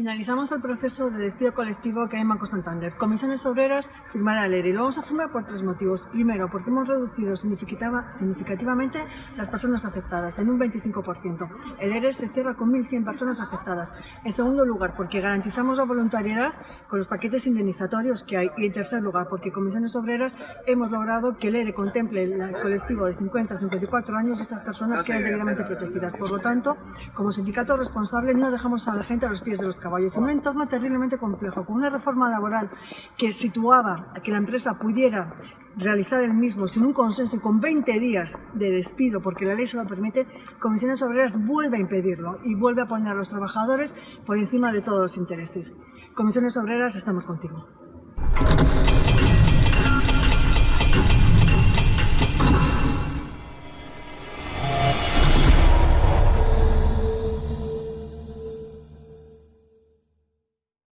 Finalizamos el proceso de despido colectivo que hay en Banco Santander. Comisiones Obreras firmará el ERE y lo vamos a firmar por tres motivos. Primero, porque hemos reducido significativamente las personas afectadas en un 25%. El ERE se cierra con 1.100 personas afectadas. En segundo lugar, porque garantizamos la voluntariedad con los paquetes indemnizatorios que hay. Y en tercer lugar, porque Comisiones Obreras hemos logrado que el ERE contemple el colectivo de 50 a 54 años y estas personas quedan debidamente protegidas. Por lo tanto, como sindicato responsable no dejamos a la gente a los pies de los caballos. En un entorno terriblemente complejo, con una reforma laboral que situaba a que la empresa pudiera realizar el mismo sin un consenso y con 20 días de despido, porque la ley se lo permite, Comisiones Obreras vuelve a impedirlo y vuelve a poner a los trabajadores por encima de todos los intereses. Comisiones Obreras, estamos contigo.